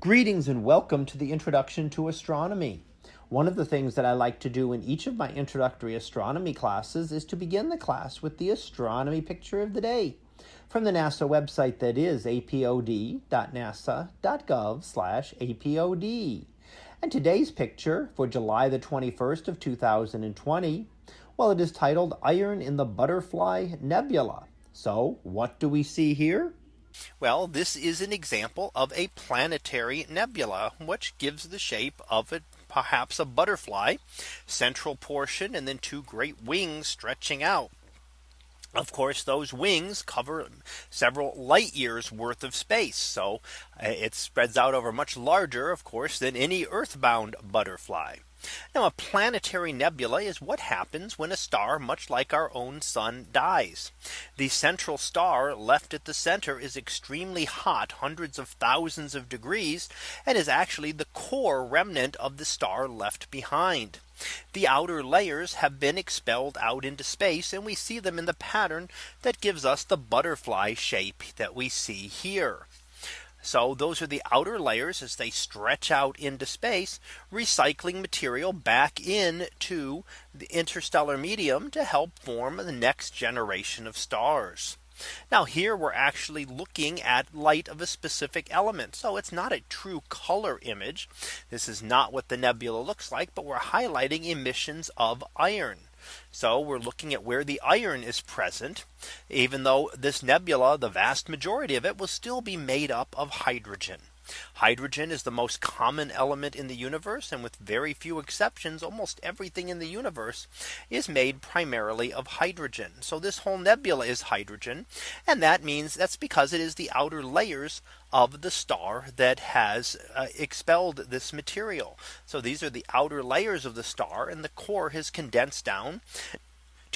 Greetings and welcome to the Introduction to Astronomy. One of the things that I like to do in each of my introductory astronomy classes is to begin the class with the astronomy picture of the day from the NASA website that is apod.nasa.gov/apod. And today's picture for July the 21st of 2020, well it is titled Iron in the Butterfly Nebula. So, what do we see here? Well, this is an example of a planetary nebula, which gives the shape of it perhaps a butterfly central portion and then two great wings stretching out. Of course, those wings cover several light years worth of space. So uh, it spreads out over much larger, of course, than any earthbound butterfly. Now a planetary nebula is what happens when a star much like our own sun dies. The central star left at the center is extremely hot hundreds of thousands of degrees and is actually the core remnant of the star left behind. The outer layers have been expelled out into space and we see them in the pattern that gives us the butterfly shape that we see here. So those are the outer layers as they stretch out into space, recycling material back into the interstellar medium to help form the next generation of stars. Now here we're actually looking at light of a specific element. So it's not a true color image. This is not what the nebula looks like, but we're highlighting emissions of iron. So we're looking at where the iron is present, even though this nebula, the vast majority of it will still be made up of hydrogen. Hydrogen is the most common element in the universe. And with very few exceptions, almost everything in the universe is made primarily of hydrogen. So this whole nebula is hydrogen. And that means that's because it is the outer layers of the star that has uh, expelled this material. So these are the outer layers of the star and the core has condensed down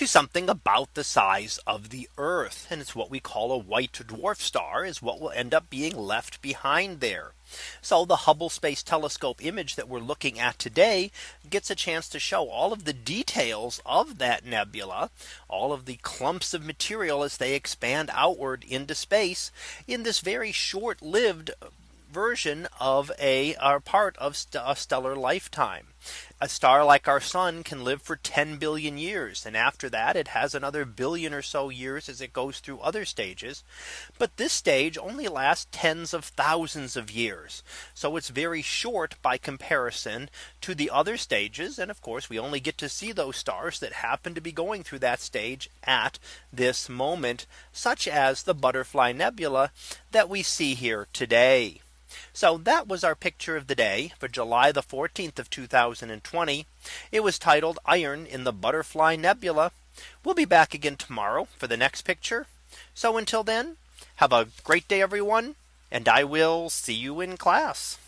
to something about the size of the Earth. And it's what we call a white dwarf star is what will end up being left behind there. So the Hubble Space Telescope image that we're looking at today gets a chance to show all of the details of that nebula, all of the clumps of material as they expand outward into space in this very short lived version of a part of st a stellar lifetime. A star like our sun can live for 10 billion years. And after that, it has another billion or so years as it goes through other stages. But this stage only lasts tens of thousands of years. So it's very short by comparison to the other stages. And of course, we only get to see those stars that happen to be going through that stage at this moment, such as the Butterfly Nebula that we see here today. So that was our picture of the day for July the 14th of 2020. It was titled Iron in the Butterfly Nebula. We'll be back again tomorrow for the next picture. So until then, have a great day, everyone. And I will see you in class.